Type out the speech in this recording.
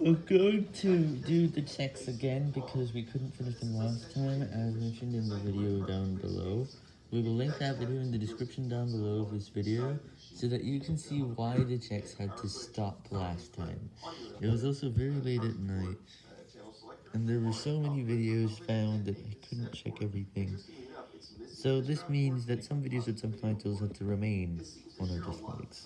We're going to do the checks again because we couldn't finish them last time, as mentioned in the video down below. We will link that video in the description down below of this video, so that you can see why the checks had to stop last time. It was also very late at night, and there were so many videos found that I couldn't check everything. So this means that some videos with some titles had to remain on our display.